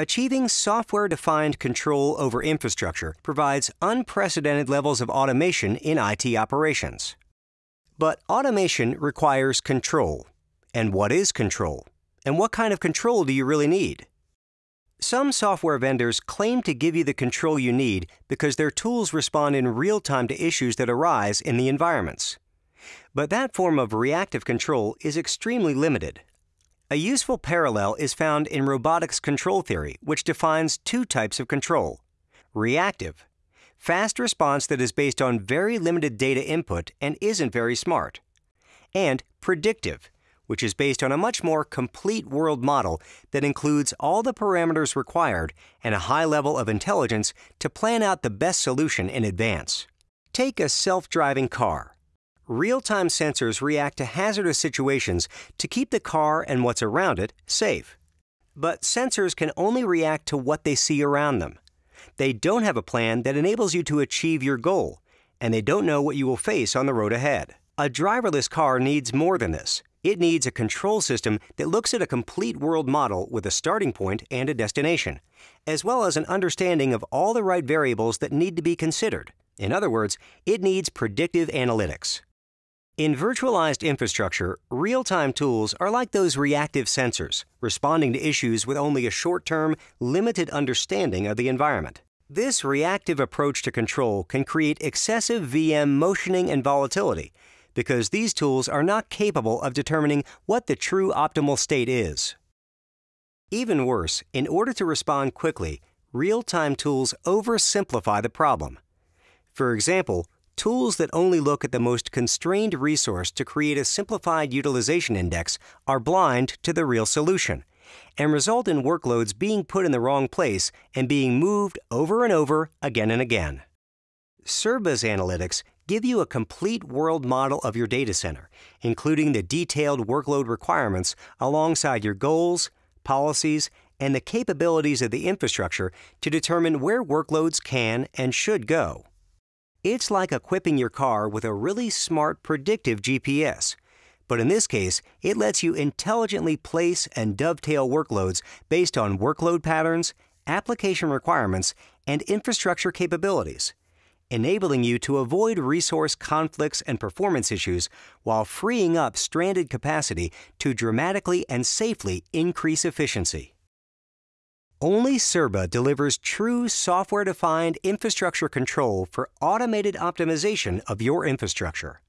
Achieving software defined control over infrastructure provides unprecedented levels of automation in IT operations. But automation requires control. And what is control? And what kind of control do you really need? Some software vendors claim to give you the control you need because their tools respond in real time to issues that arise in the environments. But that form of reactive control is extremely limited. A useful parallel is found in robotics control theory, which defines two types of control. Reactive, fast response that is based on very limited data input and isn't very smart, and predictive, which is based on a much more complete world model that includes all the parameters required and a high level of intelligence to plan out the best solution in advance. Take a self driving car real time sensors react to hazardous situations to keep the car and what's around it safe. But sensors can only react to what they see around them. They don't have a plan that enables you to achieve your goal, and they don't know what you will face on the road ahead. A driverless car needs more than this. It needs a control system that looks at a complete world model with a starting point and a destination, as well as an understanding of all the right variables that need to be considered. In other words, it needs predictive analytics. In virtualized infrastructure, real time tools are like those reactive sensors, responding to issues with only a short term, limited understanding of the environment. This reactive approach to control can create excessive VM motioning and volatility because these tools are not capable of determining what the true optimal state is. Even worse, in order to respond quickly, real time tools oversimplify the problem. For example, Tools that only look at the most constrained resource to create a simplified utilization index are blind to the real solution and result in workloads being put in the wrong place and being moved over and over again and again. Cirba's analytics give you a complete world model of your data center, including the detailed workload requirements alongside your goals, policies, and the capabilities of the infrastructure to determine where workloads can and should go. It's like equipping your car with a really smart predictive GPS. But in this case, it lets you intelligently place and dovetail workloads based on workload patterns, application requirements, and infrastructure capabilities, enabling you to avoid resource conflicts and performance issues while freeing up stranded capacity to dramatically and safely increase efficiency. Only Cirba delivers true software defined infrastructure control for automated optimization of your infrastructure.